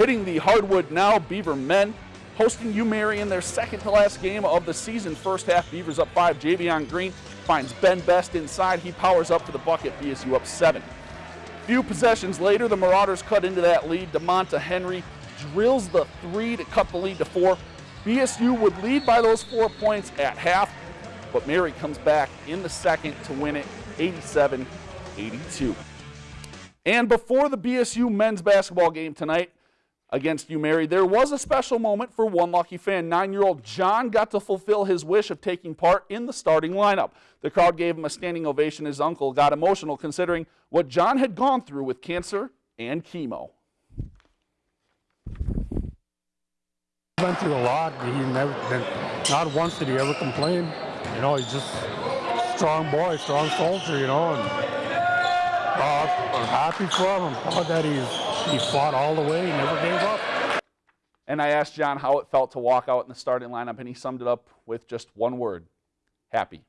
Hitting the hardwood now, Beaver men hosting UMary in their second to last game of the season. First half, Beavers up five. Javion Green finds Ben Best inside. He powers up for the bucket. BSU up seven. Few possessions later, the Marauders cut into that lead. DeMonta Henry drills the three to cut the lead to four. BSU would lead by those four points at half, but Mary comes back in the second to win it 87 82. And before the BSU men's basketball game tonight, against UMary. There was a special moment for one lucky fan. Nine-year-old John got to fulfill his wish of taking part in the starting lineup. The crowd gave him a standing ovation. His uncle got emotional considering what John had gone through with cancer and chemo. He Went through a lot. He never, not once did he ever complain. You know, he's just strong boy, strong soldier, you know, and I'm happy for him. I'm proud that he's he fought all the way, he never gave up. And I asked John how it felt to walk out in the starting lineup, and he summed it up with just one word happy.